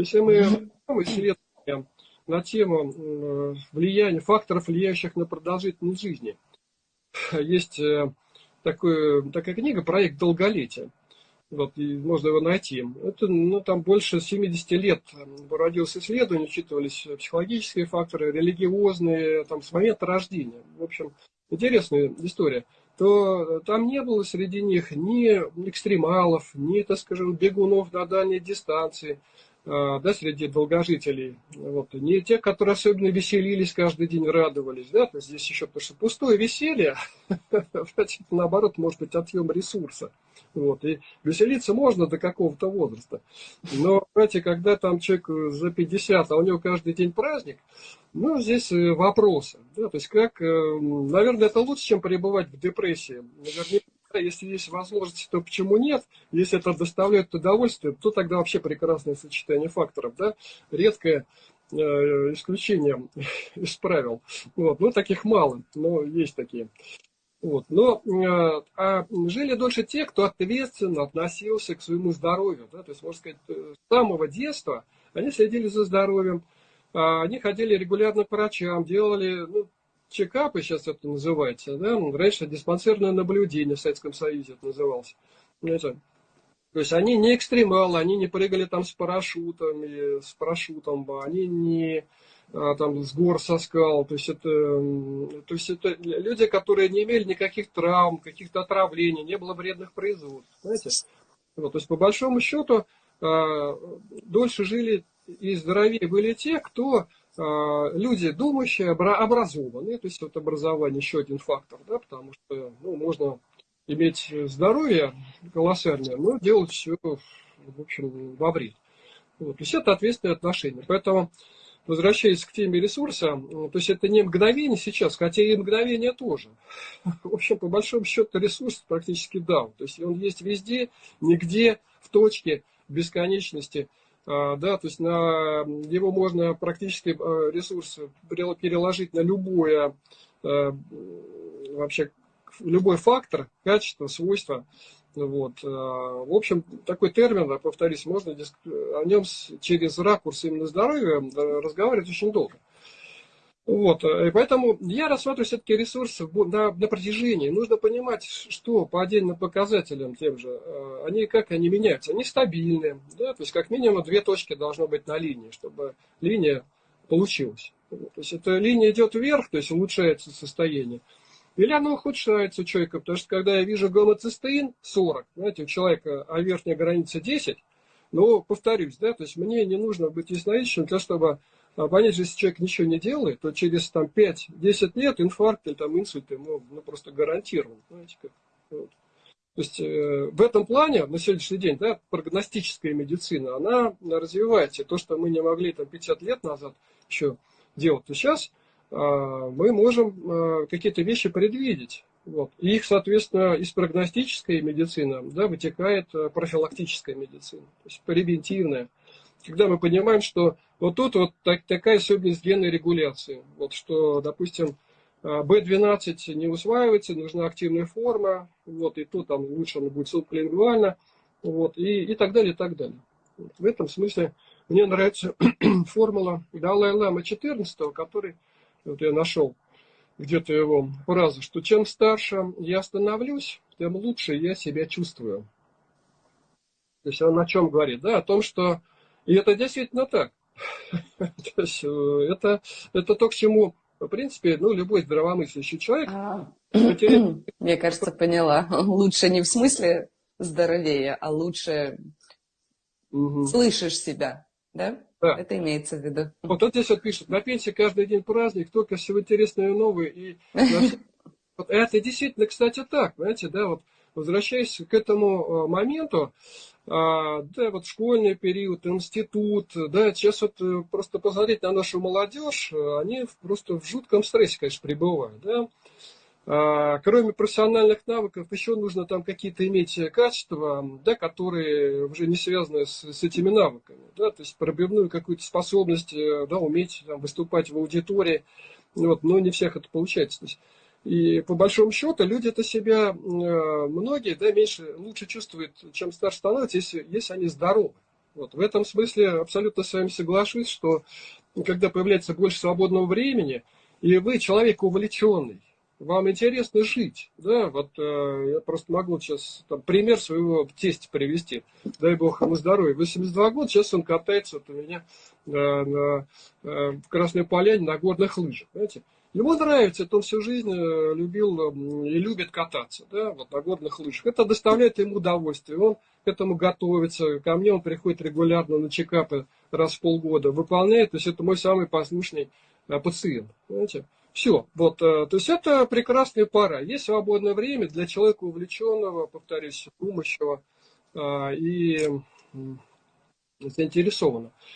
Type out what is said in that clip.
Если мы исследуем на тему влияния, факторов, влияющих на продолжительность жизни, есть такое, такая книга «Проект долголетия». Вот, и можно его найти. Это, ну, там больше 70 лет проводилось исследование, учитывались психологические факторы, религиозные, там, с момента рождения. В общем, интересная история. То там не было среди них ни экстремалов, ни, так скажем, бегунов на дальней дистанции, да, среди долгожителей. Вот. Не те, которые особенно веселились каждый день, радовались. Да? То здесь еще потому что пустое веселье, наоборот, может быть отъем ресурса. Вот. И веселиться можно до какого-то возраста. Но, знаете, когда там человек за 50, а у него каждый день праздник, ну, здесь э, вопросы. Да? То есть как, э, наверное, это лучше, чем пребывать в депрессии. Наверняка если есть возможность, то почему нет? Если это доставляет удовольствие, то тогда вообще прекрасное сочетание факторов, да? Редкое э, исключение из правил. Вот. Ну, таких мало, но есть такие. Вот. Но э, а жили дольше те, кто ответственно относился к своему здоровью. Да? То есть, можно сказать, э, с самого детства они следили за здоровьем, а они ходили регулярно к врачам, делали ну, чекапы, сейчас это называется, да, раньше диспансерное наблюдение в Советском Союзе это называлось. Это, то есть они не экстремалы, они не прыгали там с парашютами, с парашютом, они не а, там с гор со скал, то есть это, то есть это люди, которые не имели никаких травм, каких-то отравлений, не было вредных производств, знаете. Вот, то есть по большому счету а, дольше жили и здоровее были те, кто люди думающие, образованные, то есть вот образование еще один фактор, да, потому что ну, можно иметь здоровье колоссальное, но делать все, в общем, во вред. Вот, то есть это ответственное отношение. Поэтому, возвращаясь к теме ресурса, то есть это не мгновение сейчас, хотя и мгновение тоже. В общем, по большому счету ресурс практически дал. То есть он есть везде, нигде, в точке бесконечности – а, да, то есть на его можно практически а, ресурс переложить на любое а, вообще любой фактор, качество, свойство. Вот. В общем, такой термин, повторюсь, можно о нем через ракурс именно здоровья разговаривать очень долго. Вот, э, и поэтому я рассматриваю все-таки ресурсы на, на протяжении. Нужно понимать, что по отдельным показателям тем же, э, они как они меняются. Они стабильны, да, то есть как минимум две точки должно быть на линии, чтобы линия получилась. То есть эта линия идет вверх, то есть улучшается состояние. Или оно ухудшается у человека, потому что когда я вижу гомоцистеин 40, знаете, у человека, а верхняя граница 10, но повторюсь, да, то есть мне не нужно быть ясновидящим для того, чтобы а понять, если человек ничего не делает, то через там, 5-10 лет инфаркт или там, инсульт ему ну, просто гарантирован. Знаете, как? Вот. То есть э, в этом плане на сегодняшний день да, прогностическая медицина, она развивается. То, что мы не могли там, 50 лет назад еще делать, то сейчас э, мы можем э, какие-то вещи предвидеть. Вот. И их, соответственно, из прогностической медицины да, вытекает э, профилактическая медицина, то есть превентивная когда мы понимаем, что вот тут вот так, такая особенность генной регуляции. Вот что, допустим, B12 а, не усваивается, нужна активная форма, вот, и тут там лучше она будет субклингвально, вот, и, и так далее, и так далее. Вот, в этом смысле мне нравится формула Далай-Лама 14, который вот я нашел где-то его фразу, что чем старше я становлюсь, тем лучше я себя чувствую. То есть он о чем говорит? Да, о том, что и это действительно так. То есть, э, это, это то, к чему, в принципе, ну, любой здравомыслящий человек... А, мне кажется, поняла. Лучше не в смысле здоровее, а лучше угу. слышишь себя, да? Да. Это имеется в виду. Вот, вот здесь вот пишет, на пенсии каждый день праздник, только всего интересное и новое. И вот это действительно, кстати, так, знаете, да, вот возвращаясь к этому э, моменту, а, да, вот школьный период, институт, да, сейчас вот э, просто посмотреть на нашу молодежь, э, они просто в жутком стрессе, конечно, пребывают, да. А, кроме профессиональных навыков, еще нужно там какие-то иметь качества, да, которые уже не связаны с, с этими навыками, да, то есть пробивную какую-то способность, да, уметь там, выступать в аудитории, вот, но не всех это получается. То есть, и по большому счету люди это себя, э, многие, да, меньше, лучше чувствуют, чем старше становятся, если, если они здоровы. Вот. В этом смысле абсолютно с вами соглашусь, что когда появляется больше свободного времени, и вы человек увлеченный, вам интересно жить, да, вот э, я просто могу сейчас там, пример своего тестя привести, дай бог ему здоровья, 82 года, сейчас он катается вот у меня э, на, э, в Красной Поляне на горных лыжах, знаете, Ему нравится, это он всю жизнь э, любил и любит кататься, да, вот на горных лыжах. Это доставляет ему удовольствие, он к этому готовится. Ко мне он приходит регулярно на чекапы раз в полгода, выполняет, то есть это мой самый послушный э, пациент, понимаете. Все, вот, э, то есть это прекрасная пара. Есть свободное время для человека увлеченного, повторюсь, думающего и заинтересованного.